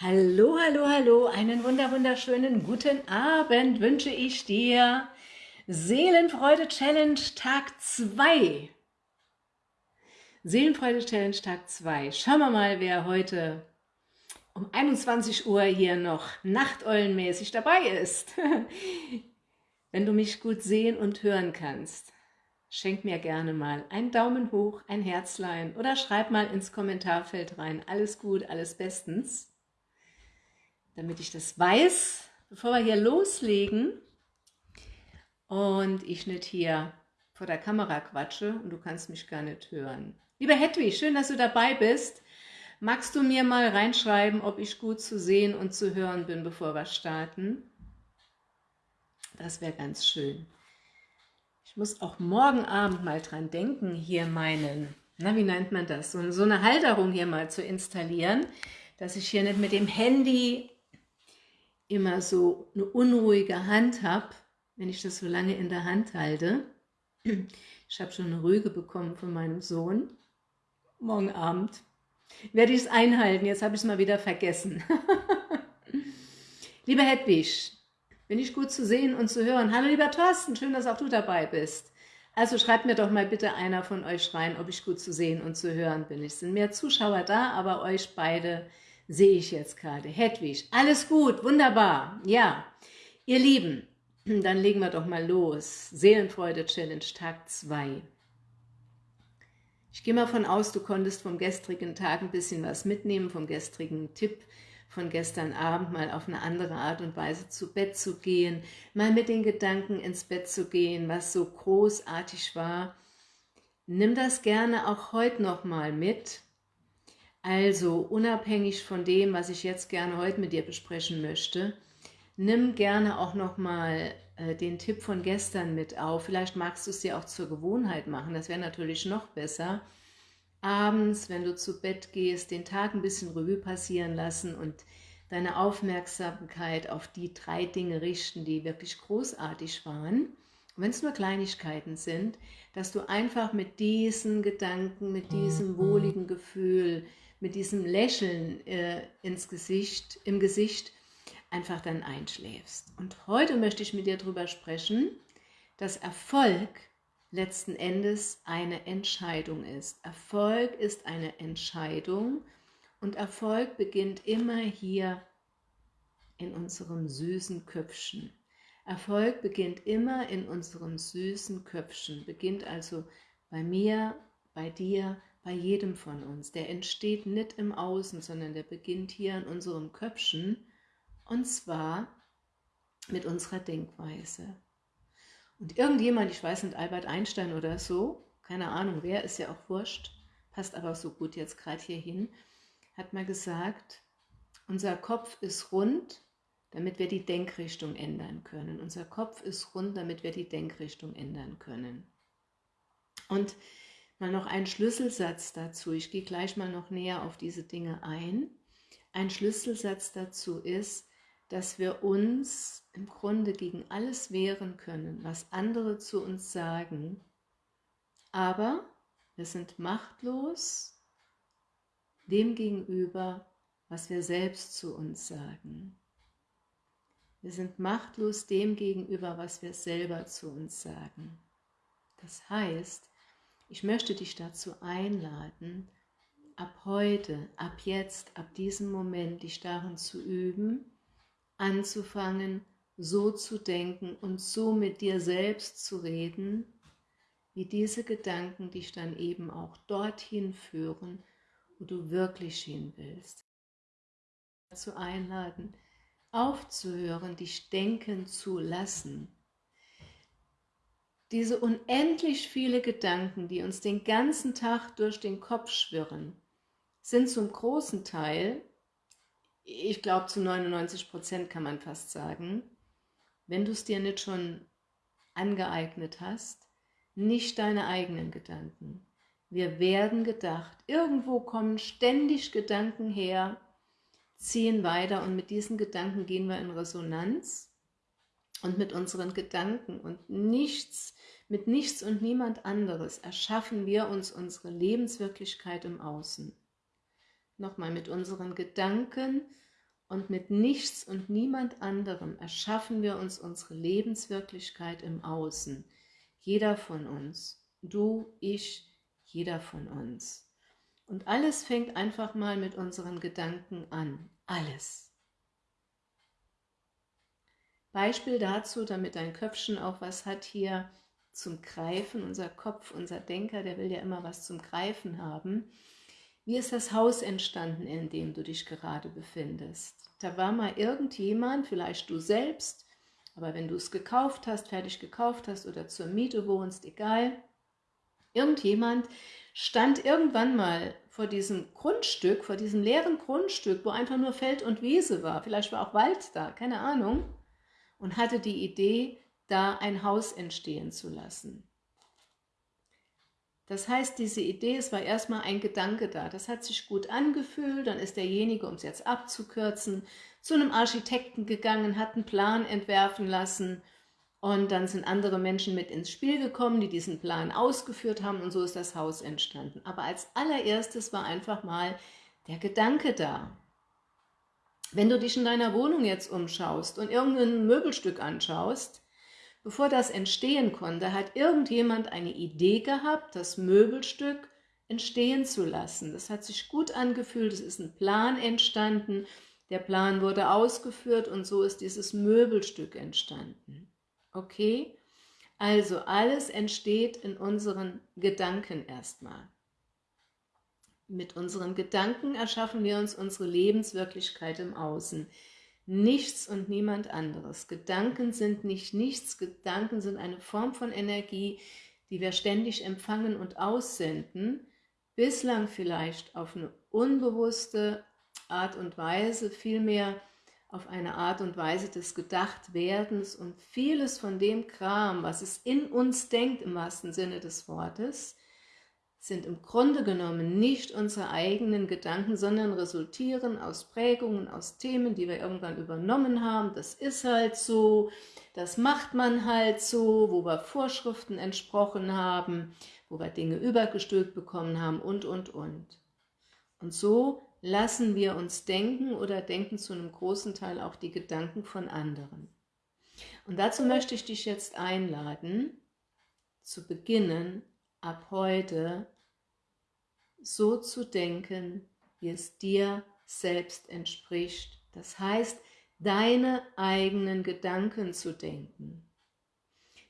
Hallo, hallo, hallo, einen wunder wunderschönen guten Abend wünsche ich dir. Seelenfreude Challenge Tag 2. Seelenfreude Challenge Tag 2. Schauen wir mal, wer heute um 21 Uhr hier noch nachteulenmäßig dabei ist. Wenn du mich gut sehen und hören kannst, schenk mir gerne mal einen Daumen hoch, ein Herzlein oder schreib mal ins Kommentarfeld rein. Alles gut, alles bestens damit ich das weiß, bevor wir hier loslegen und ich nicht hier vor der Kamera quatsche und du kannst mich gar nicht hören. Lieber Hedwig, schön, dass du dabei bist. Magst du mir mal reinschreiben, ob ich gut zu sehen und zu hören bin, bevor wir starten? Das wäre ganz schön. Ich muss auch morgen Abend mal dran denken, hier meinen, na wie nennt man das, so, so eine Halterung hier mal zu installieren, dass ich hier nicht mit dem Handy immer so eine unruhige Hand habe, wenn ich das so lange in der Hand halte. Ich habe schon eine Rüge bekommen von meinem Sohn. Morgen Abend werde ich es einhalten. Jetzt habe ich es mal wieder vergessen. Lieber Hedwig, bin ich gut zu sehen und zu hören. Hallo lieber Thorsten, schön, dass auch du dabei bist. Also schreibt mir doch mal bitte einer von euch rein, ob ich gut zu sehen und zu hören bin. Es sind mehr Zuschauer da, aber euch beide sehe ich jetzt gerade. Hedwig, alles gut, wunderbar. Ja, ihr Lieben, dann legen wir doch mal los. Seelenfreude Challenge Tag 2. Ich gehe mal von aus, du konntest vom gestrigen Tag ein bisschen was mitnehmen, vom gestrigen Tipp von gestern Abend mal auf eine andere Art und Weise zu Bett zu gehen, mal mit den Gedanken ins Bett zu gehen, was so großartig war. Nimm das gerne auch heute noch mal mit also unabhängig von dem, was ich jetzt gerne heute mit dir besprechen möchte, nimm gerne auch nochmal äh, den Tipp von gestern mit auf. Vielleicht magst du es dir auch zur Gewohnheit machen, das wäre natürlich noch besser. Abends, wenn du zu Bett gehst, den Tag ein bisschen Revue passieren lassen und deine Aufmerksamkeit auf die drei Dinge richten, die wirklich großartig waren. wenn es nur Kleinigkeiten sind, dass du einfach mit diesen Gedanken, mit diesem wohligen Gefühl, mit diesem Lächeln äh, ins Gesicht, im Gesicht einfach dann einschläfst. Und heute möchte ich mit dir darüber sprechen, dass Erfolg letzten Endes eine Entscheidung ist. Erfolg ist eine Entscheidung und Erfolg beginnt immer hier in unserem süßen Köpfchen. Erfolg beginnt immer in unserem süßen Köpfchen, beginnt also bei mir, bei dir, bei jedem von uns. Der entsteht nicht im Außen, sondern der beginnt hier in unserem Köpfchen und zwar mit unserer Denkweise. Und irgendjemand, ich weiß nicht, Albert Einstein oder so, keine Ahnung wer, ist ja auch wurscht, passt aber so gut jetzt gerade hier hin, hat mal gesagt, unser Kopf ist rund, damit wir die Denkrichtung ändern können. Unser Kopf ist rund, damit wir die Denkrichtung ändern können. Und Mal noch ein Schlüsselsatz dazu. Ich gehe gleich mal noch näher auf diese Dinge ein. Ein Schlüsselsatz dazu ist, dass wir uns im Grunde gegen alles wehren können, was andere zu uns sagen, aber wir sind machtlos dem gegenüber, was wir selbst zu uns sagen. Wir sind machtlos dem gegenüber, was wir selber zu uns sagen. Das heißt, ich möchte dich dazu einladen, ab heute, ab jetzt, ab diesem Moment, dich darin zu üben, anzufangen, so zu denken und so mit dir selbst zu reden, wie diese Gedanken dich dann eben auch dorthin führen, wo du wirklich hin willst. Dazu einladen, aufzuhören, dich denken zu lassen, diese unendlich viele Gedanken, die uns den ganzen Tag durch den Kopf schwirren, sind zum großen Teil, ich glaube zu 99 Prozent kann man fast sagen, wenn du es dir nicht schon angeeignet hast, nicht deine eigenen Gedanken. Wir werden gedacht. Irgendwo kommen ständig Gedanken her, ziehen weiter und mit diesen Gedanken gehen wir in Resonanz und mit unseren Gedanken und nichts mit nichts und niemand anderes erschaffen wir uns unsere Lebenswirklichkeit im Außen. Nochmal mit unseren Gedanken Und mit nichts und niemand anderem erschaffen wir uns unsere Lebenswirklichkeit im Außen. Jeder von uns. Du, ich, jeder von uns. Und alles fängt einfach mal mit unseren Gedanken an. Alles. Beispiel dazu, damit dein Köpfchen auch was hat hier zum Greifen. Unser Kopf, unser Denker, der will ja immer was zum Greifen haben. Wie ist das Haus entstanden, in dem du dich gerade befindest? Da war mal irgendjemand, vielleicht du selbst, aber wenn du es gekauft hast, fertig gekauft hast oder zur Miete wohnst, egal, irgendjemand stand irgendwann mal vor diesem Grundstück, vor diesem leeren Grundstück, wo einfach nur Feld und Wiese war, vielleicht war auch Wald da, keine Ahnung, und hatte die Idee, da ein Haus entstehen zu lassen. Das heißt, diese Idee, es war erstmal ein Gedanke da, das hat sich gut angefühlt, dann ist derjenige, um es jetzt abzukürzen, zu einem Architekten gegangen, hat einen Plan entwerfen lassen und dann sind andere Menschen mit ins Spiel gekommen, die diesen Plan ausgeführt haben und so ist das Haus entstanden. Aber als allererstes war einfach mal der Gedanke da. Wenn du dich in deiner Wohnung jetzt umschaust und irgendein Möbelstück anschaust, Bevor das entstehen konnte, hat irgendjemand eine Idee gehabt, das Möbelstück entstehen zu lassen. Das hat sich gut angefühlt, es ist ein Plan entstanden, der Plan wurde ausgeführt und so ist dieses Möbelstück entstanden. Okay? Also alles entsteht in unseren Gedanken erstmal. Mit unseren Gedanken erschaffen wir uns unsere Lebenswirklichkeit im Außen nichts und niemand anderes. Gedanken sind nicht nichts, Gedanken sind eine Form von Energie, die wir ständig empfangen und aussenden, bislang vielleicht auf eine unbewusste Art und Weise, vielmehr auf eine Art und Weise des Gedachtwerdens und vieles von dem Kram, was es in uns denkt, im wahrsten Sinne des Wortes, sind im Grunde genommen nicht unsere eigenen Gedanken, sondern resultieren aus Prägungen, aus Themen, die wir irgendwann übernommen haben. Das ist halt so, das macht man halt so, wo wir Vorschriften entsprochen haben, wo wir Dinge übergestülpt bekommen haben und, und, und. Und so lassen wir uns denken oder denken zu einem großen Teil auch die Gedanken von anderen. Und dazu möchte ich dich jetzt einladen, zu beginnen, ab heute so zu denken, wie es dir selbst entspricht. Das heißt, deine eigenen Gedanken zu denken.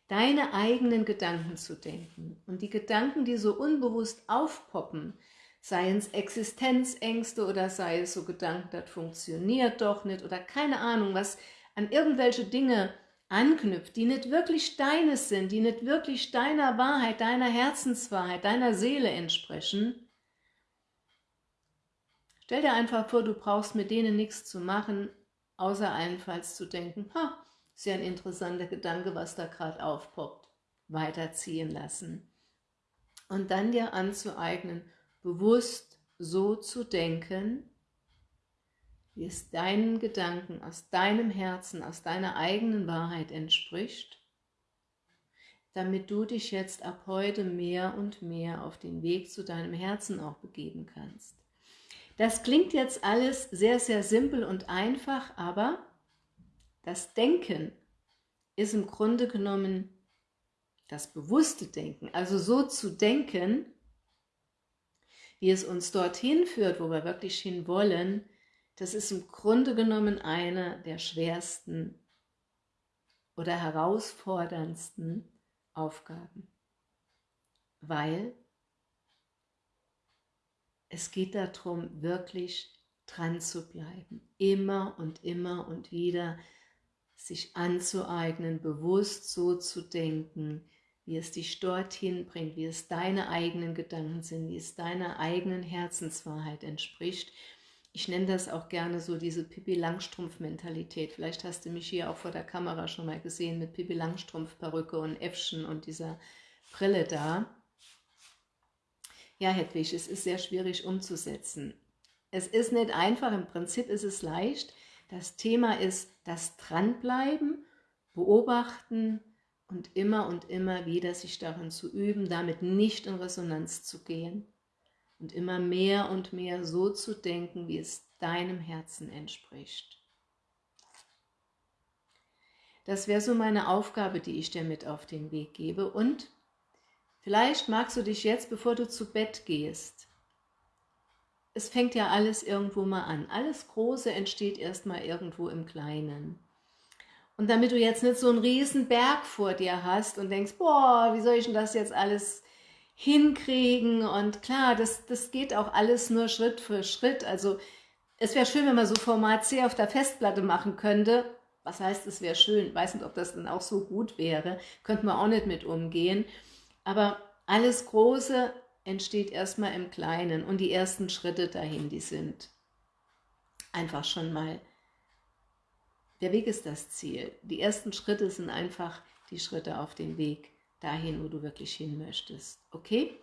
Deine eigenen Gedanken zu denken. Und die Gedanken, die so unbewusst aufpoppen, seien es Existenzängste oder sei es so Gedanken, das funktioniert doch nicht oder keine Ahnung, was an irgendwelche Dinge anknüpft, die nicht wirklich deines sind, die nicht wirklich deiner Wahrheit, deiner Herzenswahrheit, deiner Seele entsprechen, stell dir einfach vor, du brauchst mit denen nichts zu machen, außer allenfalls zu denken, ha, ist ja ein interessanter Gedanke, was da gerade aufpoppt, weiterziehen lassen. Und dann dir anzueignen, bewusst so zu denken, wie es deinen Gedanken aus deinem Herzen, aus deiner eigenen Wahrheit entspricht, damit du dich jetzt ab heute mehr und mehr auf den Weg zu deinem Herzen auch begeben kannst. Das klingt jetzt alles sehr, sehr simpel und einfach, aber das Denken ist im Grunde genommen das bewusste Denken, also so zu denken, wie es uns dorthin führt, wo wir wirklich hin wollen, das ist im Grunde genommen eine der schwersten oder herausforderndsten Aufgaben, weil es geht darum, wirklich dran zu bleiben, immer und immer und wieder sich anzueignen, bewusst so zu denken, wie es dich dorthin bringt, wie es deine eigenen Gedanken sind, wie es deiner eigenen Herzenswahrheit entspricht ich nenne das auch gerne so diese Pippi Langstrumpf-Mentalität. Vielleicht hast du mich hier auch vor der Kamera schon mal gesehen mit Pippi Langstrumpf-Perücke und Äffchen und dieser Brille da. Ja, Hedwig, es ist sehr schwierig umzusetzen. Es ist nicht einfach, im Prinzip ist es leicht. Das Thema ist das Dranbleiben, Beobachten und immer und immer wieder sich darin zu üben, damit nicht in Resonanz zu gehen und immer mehr und mehr so zu denken, wie es deinem Herzen entspricht. Das wäre so meine Aufgabe, die ich dir mit auf den Weg gebe und vielleicht magst du dich jetzt, bevor du zu Bett gehst, es fängt ja alles irgendwo mal an. Alles Große entsteht erstmal irgendwo im Kleinen. Und damit du jetzt nicht so einen riesen Berg vor dir hast und denkst, boah, wie soll ich denn das jetzt alles hinkriegen? Und klar, das, das geht auch alles nur Schritt für Schritt. Also es wäre schön, wenn man so Format C auf der Festplatte machen könnte. Was heißt, es wäre schön? Weiß nicht, ob das dann auch so gut wäre. Könnten wir auch nicht mit umgehen. Aber alles Große entsteht erstmal im Kleinen und die ersten Schritte dahin, die sind einfach schon mal, der Weg ist das Ziel. Die ersten Schritte sind einfach die Schritte auf den Weg dahin, wo du wirklich hin möchtest. Okay?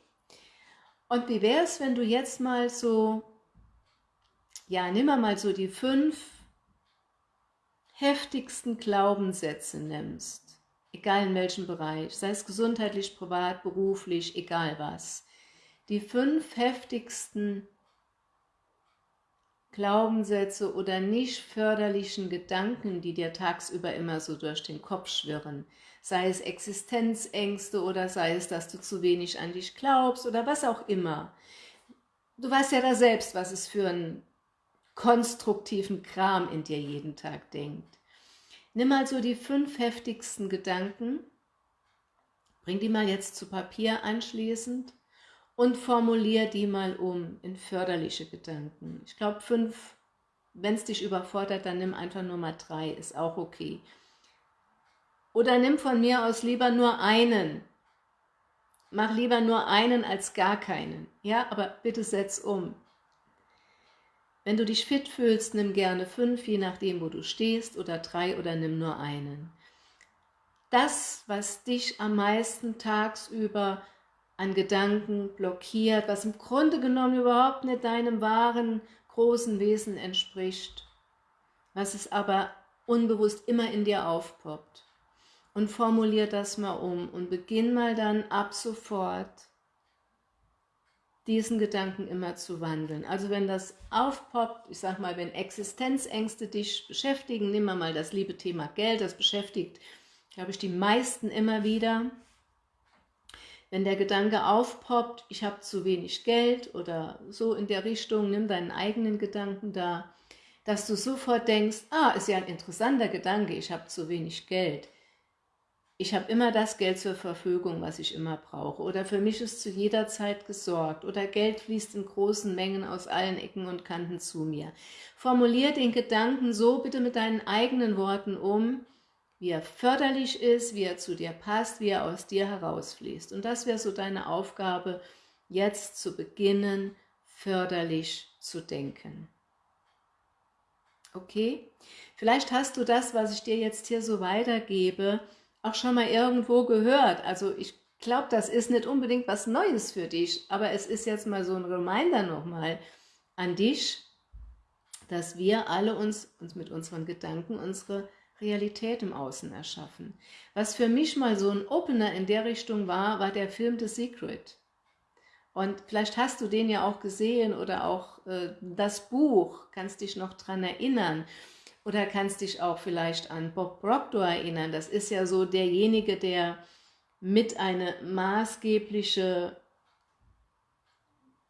Und wie wäre es, wenn du jetzt mal so, ja, nimm mal so die fünf heftigsten Glaubenssätze nimmst, egal in welchem Bereich, sei es gesundheitlich, privat, beruflich, egal was, die fünf heftigsten Glaubenssätze oder nicht förderlichen Gedanken, die dir tagsüber immer so durch den Kopf schwirren, sei es Existenzängste oder sei es, dass du zu wenig an dich glaubst oder was auch immer. Du weißt ja da selbst, was es für einen konstruktiven Kram in dir jeden Tag denkt. Nimm mal so die fünf heftigsten Gedanken, bring die mal jetzt zu Papier anschließend und formulier die mal um in förderliche Gedanken. Ich glaube fünf, wenn es dich überfordert, dann nimm einfach nur mal drei, ist auch okay. Oder nimm von mir aus lieber nur einen. Mach lieber nur einen als gar keinen. Ja, aber bitte setz um. Wenn du dich fit fühlst, nimm gerne fünf, je nachdem, wo du stehst, oder drei, oder nimm nur einen. Das, was dich am meisten tagsüber an Gedanken blockiert, was im Grunde genommen überhaupt nicht deinem wahren, großen Wesen entspricht, was es aber unbewusst immer in dir aufpoppt. Und formulier das mal um und beginn mal dann ab sofort diesen Gedanken immer zu wandeln. Also wenn das aufpoppt, ich sag mal, wenn Existenzängste dich beschäftigen, nimm mal das liebe Thema Geld, das beschäftigt, glaube ich, die meisten immer wieder, wenn der Gedanke aufpoppt, ich habe zu wenig Geld oder so in der Richtung, nimm deinen eigenen Gedanken da, dass du sofort denkst, ah, ist ja ein interessanter Gedanke, ich habe zu wenig Geld. Ich habe immer das Geld zur Verfügung, was ich immer brauche. Oder für mich ist zu jeder Zeit gesorgt. Oder Geld fließt in großen Mengen aus allen Ecken und Kanten zu mir. Formulier den Gedanken so bitte mit deinen eigenen Worten um, wie er förderlich ist, wie er zu dir passt, wie er aus dir herausfließt. Und das wäre so deine Aufgabe, jetzt zu beginnen, förderlich zu denken. Okay? Vielleicht hast du das, was ich dir jetzt hier so weitergebe, auch schon mal irgendwo gehört. Also ich glaube, das ist nicht unbedingt was Neues für dich, aber es ist jetzt mal so ein Reminder nochmal an dich, dass wir alle uns, uns mit unseren Gedanken unsere Realität im Außen erschaffen. Was für mich mal so ein Opener in der Richtung war, war der Film The Secret. Und vielleicht hast du den ja auch gesehen oder auch äh, das Buch, kannst dich noch dran erinnern. Oder kannst dich auch vielleicht an Bob Proctor erinnern. Das ist ja so derjenige, der mit eine maßgebliche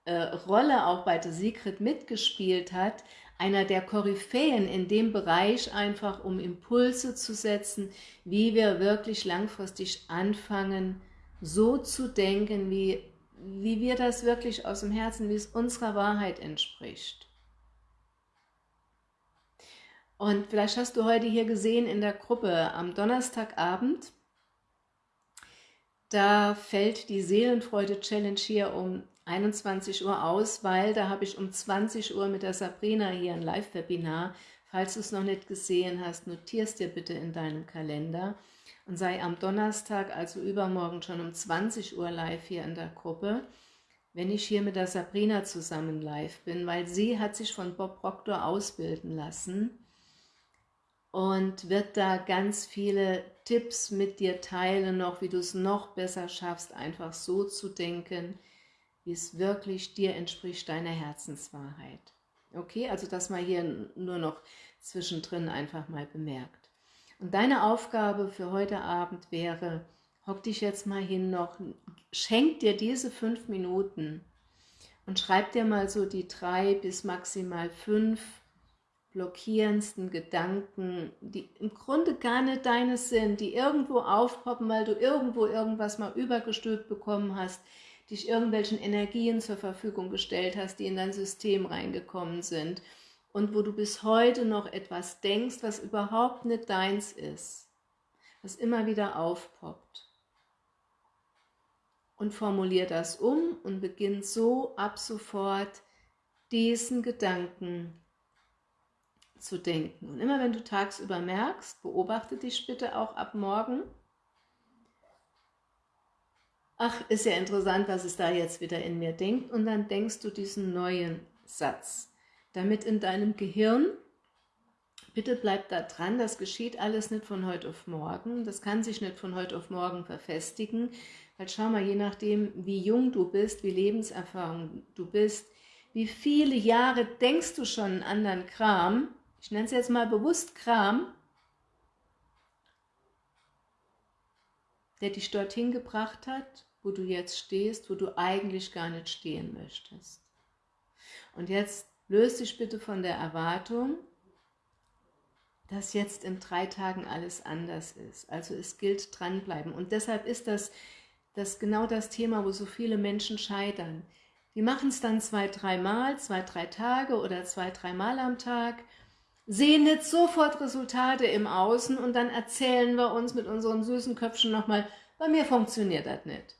äh, Rolle auch bei The Secret mitgespielt hat, einer der Koryphäen in dem Bereich einfach, um Impulse zu setzen, wie wir wirklich langfristig anfangen, so zu denken, wie, wie wir das wirklich aus dem Herzen, wie es unserer Wahrheit entspricht. Und vielleicht hast du heute hier gesehen in der Gruppe am Donnerstagabend, da fällt die Seelenfreude-Challenge hier um 21 Uhr aus, weil da habe ich um 20 Uhr mit der Sabrina hier ein Live-Webinar. Falls du es noch nicht gesehen hast, notierst dir bitte in deinem Kalender und sei am Donnerstag, also übermorgen schon um 20 Uhr live hier in der Gruppe, wenn ich hier mit der Sabrina zusammen live bin, weil sie hat sich von Bob Proctor ausbilden lassen und wird da ganz viele Tipps mit dir teilen, noch wie du es noch besser schaffst, einfach so zu denken, wie es wirklich dir entspricht, deiner Herzenswahrheit. Okay, also das mal hier nur noch zwischendrin einfach mal bemerkt. Und deine Aufgabe für heute Abend wäre, hock dich jetzt mal hin noch, schenk dir diese fünf Minuten und schreib dir mal so die drei bis maximal fünf blockierendsten Gedanken, die im Grunde gar nicht deines sind, die irgendwo aufpoppen, weil du irgendwo irgendwas mal übergestülpt bekommen hast, dich irgendwelchen Energien zur Verfügung gestellt hast, die in dein System reingekommen sind und wo du bis heute noch etwas denkst, was überhaupt nicht deins ist, was immer wieder aufpoppt. Und formulier das um und beginn so ab sofort diesen Gedanken zu denken. Und immer wenn du tagsüber merkst, beobachte dich bitte auch ab morgen, ach, ist ja interessant, was es da jetzt wieder in mir denkt, und dann denkst du diesen neuen Satz. Damit in deinem Gehirn, bitte bleib da dran, das geschieht alles nicht von heute auf morgen, das kann sich nicht von heute auf morgen verfestigen, weil schau mal, je nachdem, wie jung du bist, wie lebenserfahrung du bist, wie viele Jahre denkst du schon einen anderen Kram, ich nenne es jetzt mal bewusst Kram, der dich dorthin gebracht hat, wo du jetzt stehst, wo du eigentlich gar nicht stehen möchtest. Und jetzt Löse dich bitte von der Erwartung, dass jetzt in drei Tagen alles anders ist. Also es gilt dranbleiben. Und deshalb ist das, das genau das Thema, wo so viele Menschen scheitern. Die machen es dann zwei, dreimal, zwei, drei Tage oder zwei, dreimal am Tag, sehen nicht sofort Resultate im Außen und dann erzählen wir uns mit unseren süßen Köpfen nochmal, bei mir funktioniert das nicht.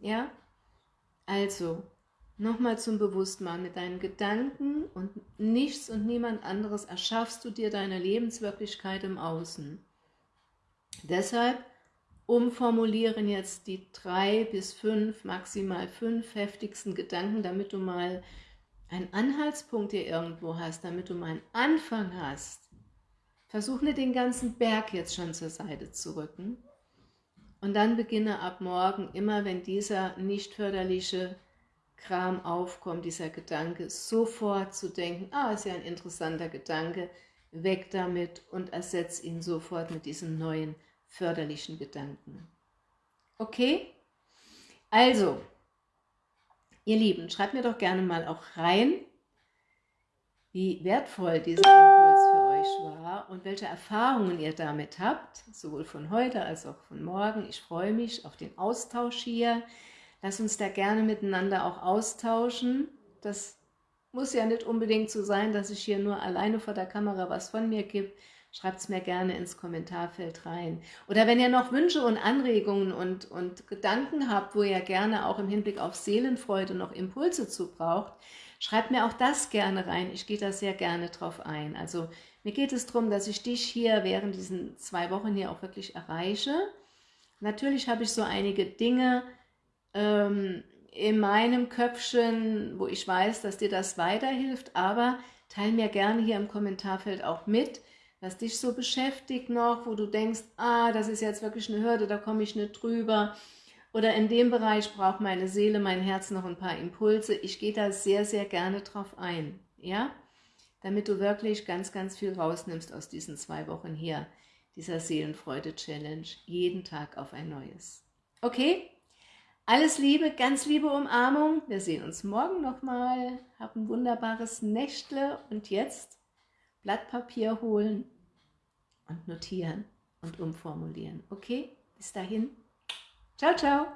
Ja? Also, Nochmal zum Bewusstmachen, mit deinen Gedanken und nichts und niemand anderes erschaffst du dir deine Lebenswirklichkeit im Außen. Deshalb umformulieren jetzt die drei bis fünf, maximal fünf heftigsten Gedanken, damit du mal einen Anhaltspunkt hier irgendwo hast, damit du mal einen Anfang hast. Versuch nicht den ganzen Berg jetzt schon zur Seite zu rücken. Und dann beginne ab morgen, immer wenn dieser nicht förderliche Kram aufkommt, dieser Gedanke, sofort zu denken, ah, ist ja ein interessanter Gedanke, weg damit und ersetze ihn sofort mit diesem neuen förderlichen Gedanken. Okay? Also, ihr Lieben, schreibt mir doch gerne mal auch rein, wie wertvoll dieser Impuls für euch war und welche Erfahrungen ihr damit habt, sowohl von heute als auch von morgen. Ich freue mich auf den Austausch hier. Lass uns da gerne miteinander auch austauschen. Das muss ja nicht unbedingt so sein, dass ich hier nur alleine vor der Kamera was von mir gebe. Schreibt es mir gerne ins Kommentarfeld rein. Oder wenn ihr noch Wünsche und Anregungen und, und Gedanken habt, wo ihr gerne auch im Hinblick auf Seelenfreude noch Impulse zu braucht, schreibt mir auch das gerne rein. Ich gehe da sehr gerne drauf ein. Also mir geht es darum, dass ich dich hier während diesen zwei Wochen hier auch wirklich erreiche. Natürlich habe ich so einige Dinge, ähm, in meinem Köpfchen, wo ich weiß, dass dir das weiterhilft, aber teile mir gerne hier im Kommentarfeld auch mit, was dich so beschäftigt noch, wo du denkst, ah, das ist jetzt wirklich eine Hürde, da komme ich nicht drüber. Oder in dem Bereich braucht meine Seele, mein Herz noch ein paar Impulse. Ich gehe da sehr, sehr gerne drauf ein, ja, damit du wirklich ganz, ganz viel rausnimmst aus diesen zwei Wochen hier, dieser Seelenfreude-Challenge, jeden Tag auf ein neues. Okay? Alles Liebe, ganz liebe Umarmung. Wir sehen uns morgen nochmal. Hab ein wunderbares Nächtle und jetzt Blatt Papier holen und notieren und umformulieren. Okay? Bis dahin. Ciao, ciao.